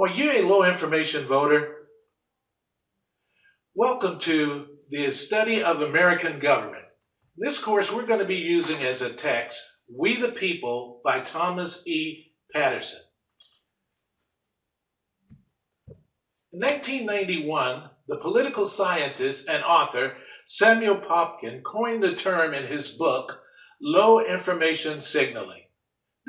Are you a low information voter? Welcome to the study of American government. This course we're going to be using as a text, We the People by Thomas E. Patterson. In 1991, the political scientist and author Samuel Popkin coined the term in his book, Low Information Signaling.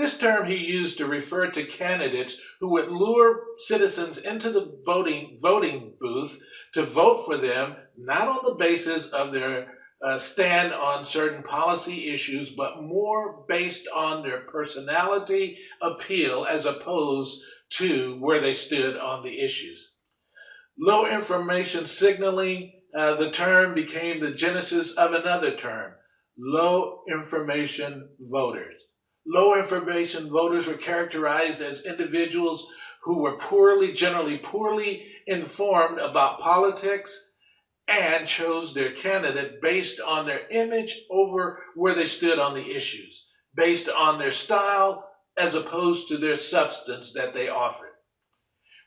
This term he used to refer to candidates who would lure citizens into the voting, voting booth to vote for them, not on the basis of their uh, stand on certain policy issues, but more based on their personality appeal as opposed to where they stood on the issues. Low information signaling, uh, the term became the genesis of another term, low information voters. Low information voters were characterized as individuals who were poorly, generally poorly informed about politics and chose their candidate based on their image over where they stood on the issues, based on their style as opposed to their substance that they offered.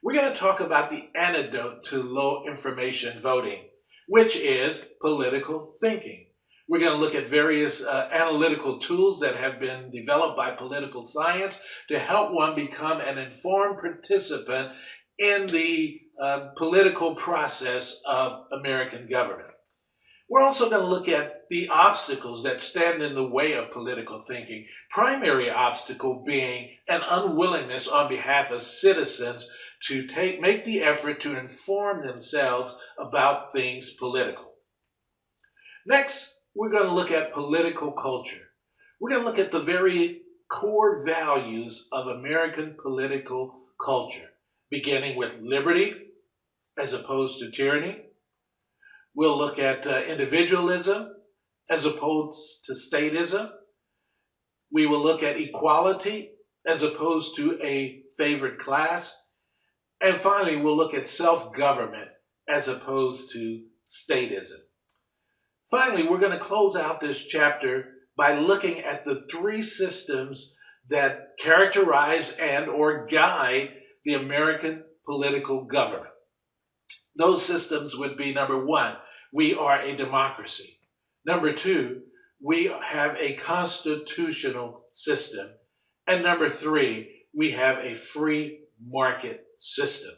We're going to talk about the antidote to low information voting, which is political thinking. We're going to look at various uh, analytical tools that have been developed by political science to help one become an informed participant in the uh, political process of American government. We're also going to look at the obstacles that stand in the way of political thinking. Primary obstacle being an unwillingness on behalf of citizens to take, make the effort to inform themselves about things political. Next, we're going to look at political culture. We're going to look at the very core values of American political culture, beginning with liberty as opposed to tyranny. We'll look at uh, individualism as opposed to statism. We will look at equality as opposed to a favored class. And finally, we'll look at self-government as opposed to statism. Finally, we're going to close out this chapter by looking at the three systems that characterize and or guide the American political government. Those systems would be number one, we are a democracy. Number two, we have a constitutional system. And number three, we have a free market system.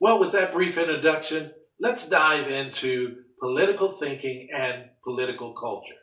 Well, with that brief introduction, let's dive into political thinking and political culture.